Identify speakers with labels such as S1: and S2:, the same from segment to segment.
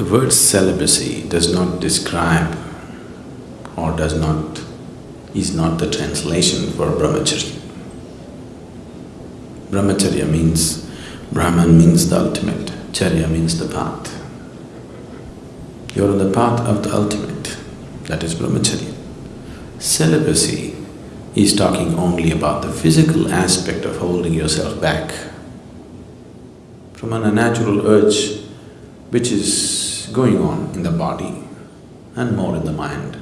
S1: The word celibacy does not describe or does not… is not the translation for brahmacharya. Brahmacharya means… Brahman means the ultimate, charya means the path. You're on the path of the ultimate, that is brahmacharya. Celibacy is talking only about the physical aspect of holding yourself back from an unnatural urge which is going on in the body and more in the mind.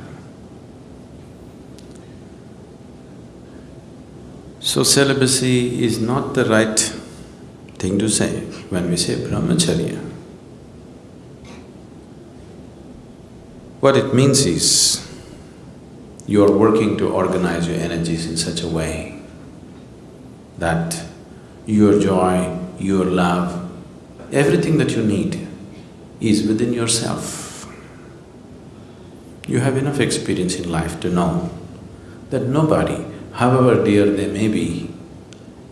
S1: So celibacy is not the right thing to say when we say brahmacharya. What it means is, you are working to organize your energies in such a way that your joy, your love, everything that you need is within yourself. You have enough experience in life to know that nobody, however dear they may be,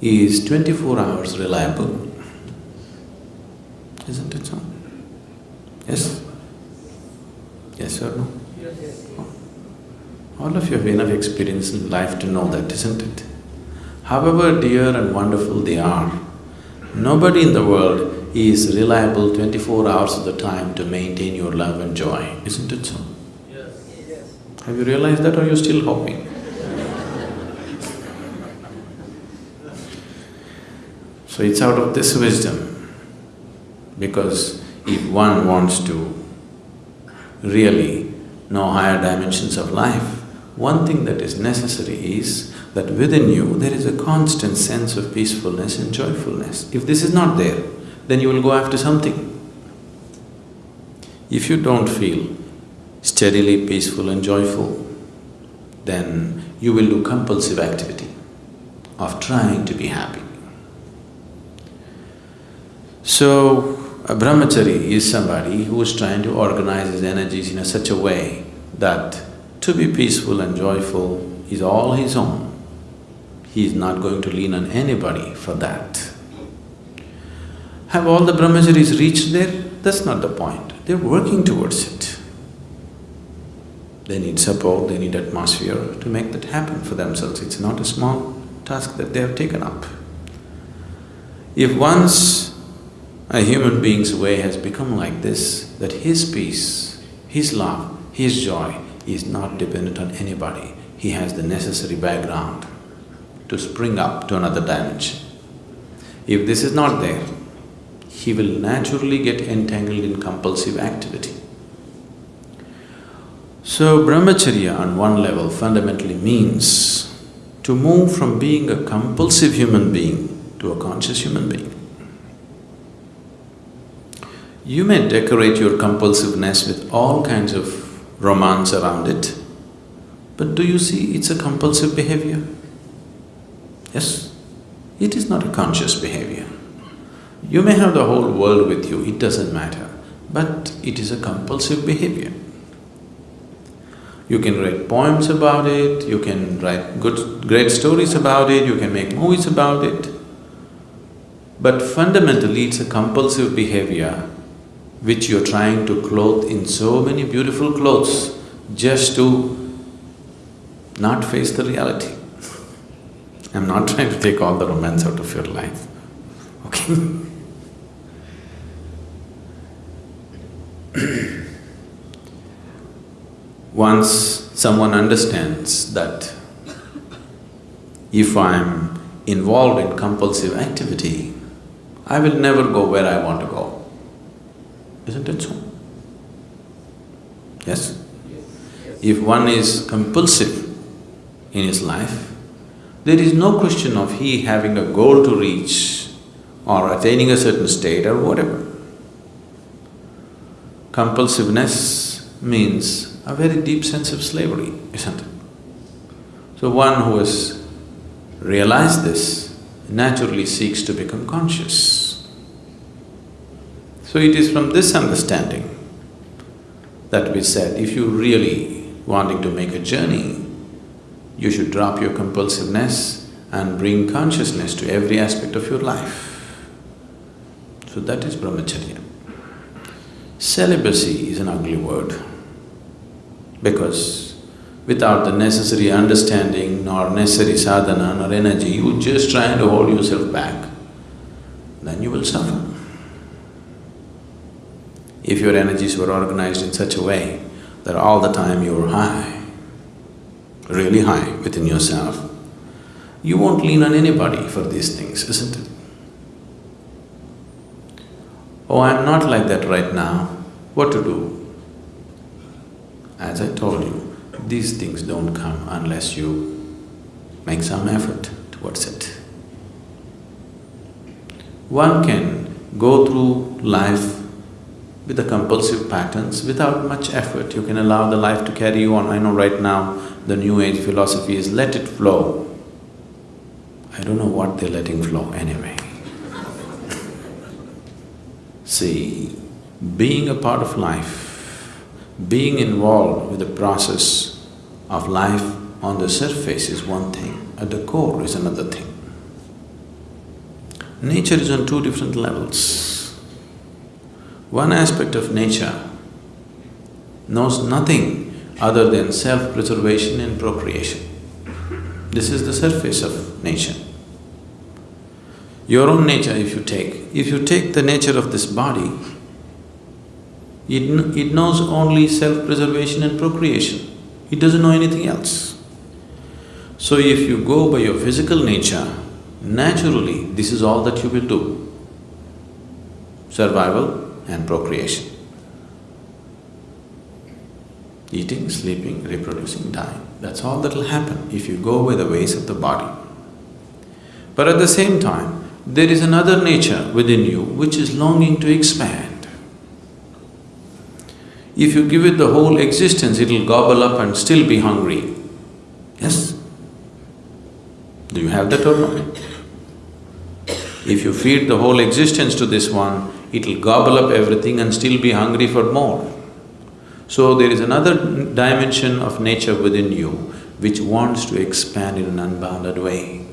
S1: is twenty-four hours reliable. Isn't it so? Yes? Yes or no? All of you have enough experience in life to know that, isn't it? However dear and wonderful they are, nobody in the world is reliable twenty-four hours of the time to maintain your love and joy, isn't it so? Yes. Have you realized that or are you still hoping? so it's out of this wisdom, because if one wants to really know higher dimensions of life, one thing that is necessary is that within you there is a constant sense of peacefulness and joyfulness. If this is not there, then you will go after something. If you don't feel steadily peaceful and joyful, then you will do compulsive activity of trying to be happy. So, a brahmachari is somebody who is trying to organize his energies in a such a way that to be peaceful and joyful is all his own. He is not going to lean on anybody for that. Have all the brahmacharis reached there? That's not the point. They're working towards it. They need support, they need atmosphere to make that happen for themselves. It's not a small task that they have taken up. If once a human being's way has become like this, that his peace, his love, his joy is not dependent on anybody, he has the necessary background to spring up to another dimension. If this is not there, he will naturally get entangled in compulsive activity. So brahmacharya on one level fundamentally means to move from being a compulsive human being to a conscious human being. You may decorate your compulsiveness with all kinds of romance around it, but do you see it's a compulsive behavior? Yes, it is not a conscious behavior. You may have the whole world with you, it doesn't matter, but it is a compulsive behavior. You can write poems about it, you can write good… great stories about it, you can make movies about it, but fundamentally it's a compulsive behavior which you're trying to clothe in so many beautiful clothes just to not face the reality. I'm not trying to take all the romance out of your life, okay Once someone understands that if I'm involved in compulsive activity, I will never go where I want to go. Isn't it so? Yes? If one is compulsive in his life, there is no question of he having a goal to reach or attaining a certain state or whatever. Compulsiveness means a very deep sense of slavery, isn't it? So one who has realized this naturally seeks to become conscious. So it is from this understanding that we said, if you really wanting to make a journey, you should drop your compulsiveness and bring consciousness to every aspect of your life. So that is brahmacharya. Celibacy is an ugly word because without the necessary understanding nor necessary sadhana nor energy, you just trying to hold yourself back, then you will suffer. If your energies were organized in such a way that all the time you're high, really high within yourself, you won't lean on anybody for these things, isn't it? Oh, I'm not like that right now, what to do? As I told you, these things don't come unless you make some effort towards it. One can go through life with the compulsive patterns without much effort. You can allow the life to carry you on. I know right now the new age philosophy is let it flow. I don't know what they're letting flow anyway. See, being a part of life, being involved with the process of life on the surface is one thing, at the core is another thing. Nature is on two different levels. One aspect of nature knows nothing other than self-preservation and procreation. This is the surface of nature. Your own nature if you take, if you take the nature of this body, it, it knows only self-preservation and procreation. It doesn't know anything else. So if you go by your physical nature, naturally this is all that you will do, survival and procreation. Eating, sleeping, reproducing, dying, that's all that'll happen if you go by the ways of the body. But at the same time, there is another nature within you which is longing to expand. If you give it the whole existence, it'll gobble up and still be hungry. Yes? Do you have that or not? If you feed the whole existence to this one, it'll gobble up everything and still be hungry for more. So there is another dimension of nature within you which wants to expand in an unbounded way.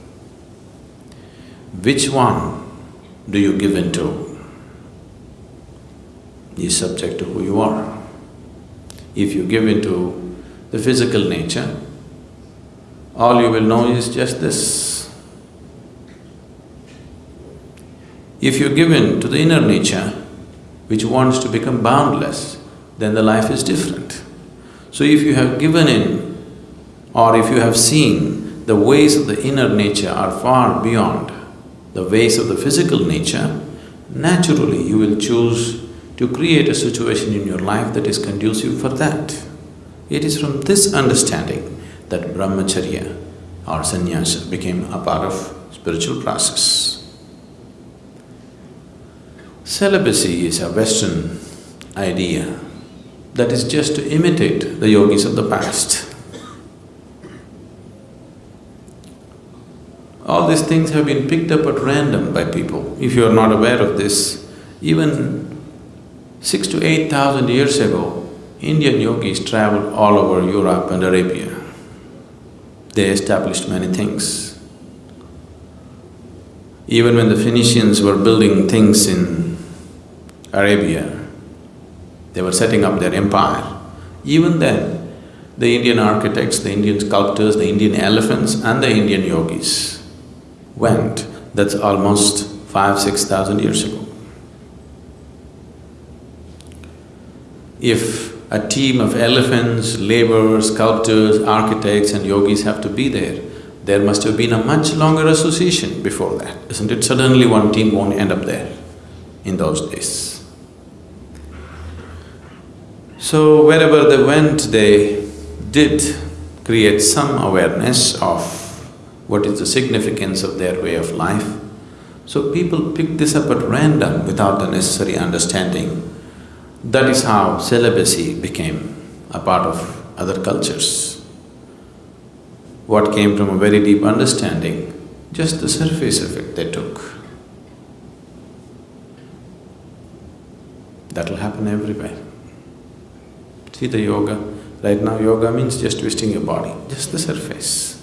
S1: Which one do you give into is subject to who you are. If you give into the physical nature, all you will know is just this. If you give in to the inner nature, which wants to become boundless, then the life is different. So if you have given in or if you have seen the ways of the inner nature are far beyond the ways of the physical nature, naturally you will choose to create a situation in your life that is conducive for that. It is from this understanding that brahmacharya or sannyasa became a part of spiritual process. Celibacy is a Western idea that is just to imitate the yogis of the past. All these things have been picked up at random by people. If you are not aware of this, even Six to eight thousand years ago, Indian yogis traveled all over Europe and Arabia. They established many things. Even when the Phoenicians were building things in Arabia, they were setting up their empire. Even then, the Indian architects, the Indian sculptors, the Indian elephants and the Indian yogis went. That's almost five, six thousand years ago. if a team of elephants, laborers, sculptors, architects and yogis have to be there, there must have been a much longer association before that, isn't it? Suddenly one team won't end up there in those days. So wherever they went, they did create some awareness of what is the significance of their way of life. So people pick this up at random without the necessary understanding that is how celibacy became a part of other cultures. What came from a very deep understanding, just the surface of it they took. That'll happen everywhere. See the yoga, right now yoga means just twisting your body, just the surface.